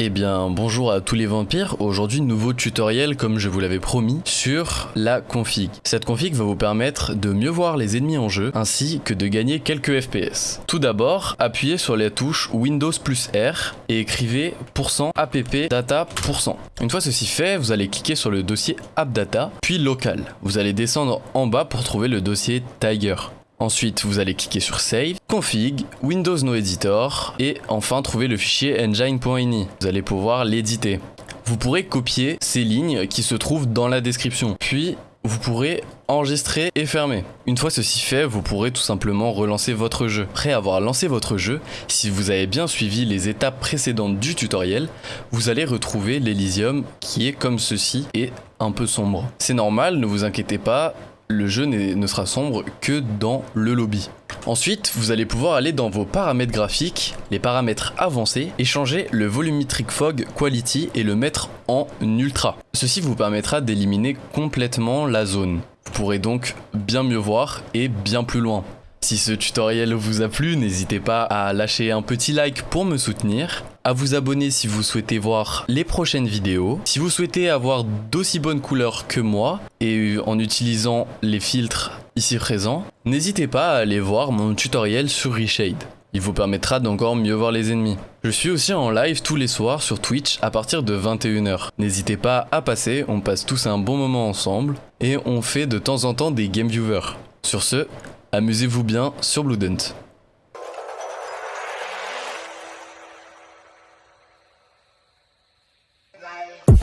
Eh bien bonjour à tous les vampires, aujourd'hui nouveau tutoriel comme je vous l'avais promis sur la config. Cette config va vous permettre de mieux voir les ennemis en jeu ainsi que de gagner quelques FPS. Tout d'abord, appuyez sur la touche Windows plus R et écrivez %app data Une fois ceci fait, vous allez cliquer sur le dossier appdata puis local. Vous allez descendre en bas pour trouver le dossier Tiger. Ensuite, vous allez cliquer sur Save, Config, Windows No Editor et enfin trouver le fichier engine.ini. Vous allez pouvoir l'éditer. Vous pourrez copier ces lignes qui se trouvent dans la description. Puis, vous pourrez enregistrer et fermer. Une fois ceci fait, vous pourrez tout simplement relancer votre jeu. Après avoir lancé votre jeu, si vous avez bien suivi les étapes précédentes du tutoriel, vous allez retrouver l'Elysium qui est comme ceci et un peu sombre. C'est normal, ne vous inquiétez pas, le jeu ne sera sombre que dans le lobby. Ensuite, vous allez pouvoir aller dans vos paramètres graphiques, les paramètres avancés, et changer le Volumetric Fog Quality et le mettre en Ultra. Ceci vous permettra d'éliminer complètement la zone. Vous pourrez donc bien mieux voir et bien plus loin. Si ce tutoriel vous a plu, n'hésitez pas à lâcher un petit like pour me soutenir, à vous abonner si vous souhaitez voir les prochaines vidéos. Si vous souhaitez avoir d'aussi bonnes couleurs que moi, et en utilisant les filtres ici présent, n'hésitez pas à aller voir mon tutoriel sur Reshade. Il vous permettra d'encore mieux voir les ennemis. Je suis aussi en live tous les soirs sur Twitch à partir de 21h. N'hésitez pas à passer, on passe tous un bon moment ensemble et on fait de temps en temps des game viewers. Sur ce, amusez-vous bien sur Blue Dunt. Bye.